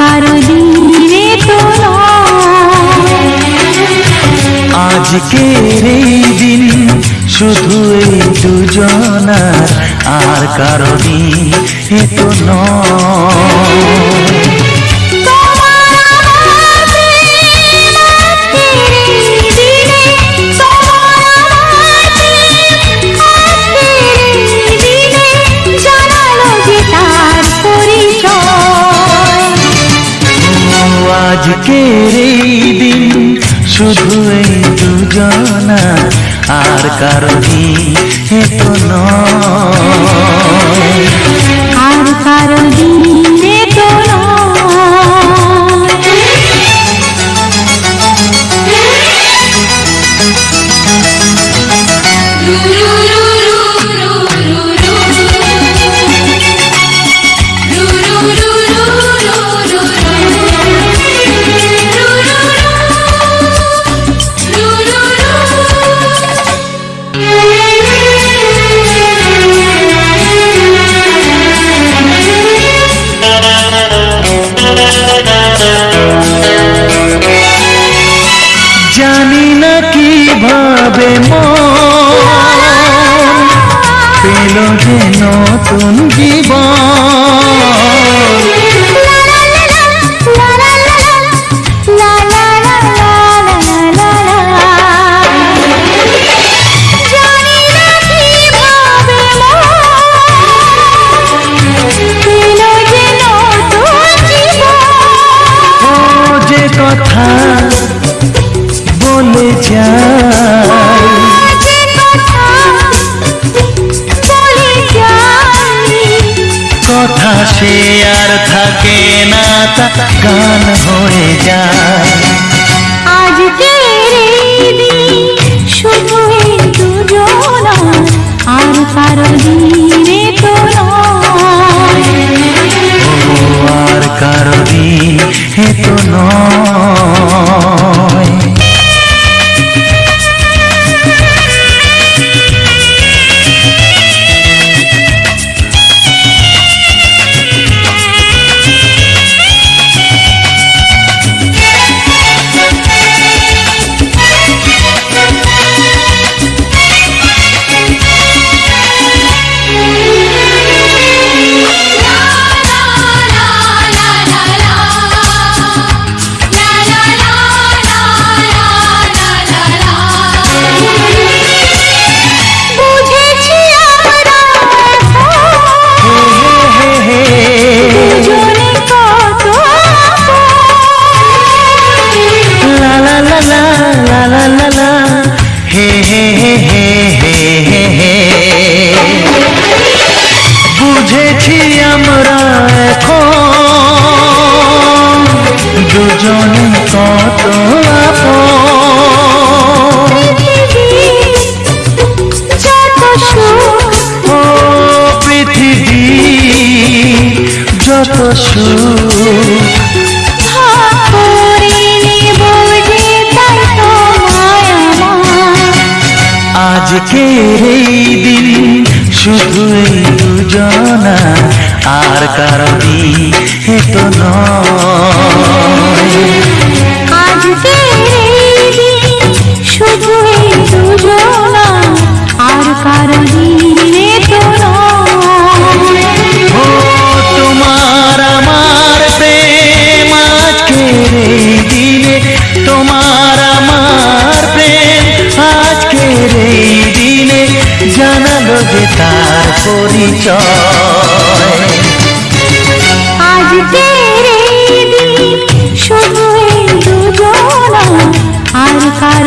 কারও দিনে এই দিন শুধু এই দুজনার? আর কারও দিন এ নয়। আজকের এই দিন শুধু এই দুজনা আর কারও দিন তো নয়। আর কারও যায় কথা সে আর থাকে না তা গান হয়ে যায়। যত সুখ আজকের এই দিন শুধু দুজনা আর কারণে হেত নয়। আজকের পরিচয় আর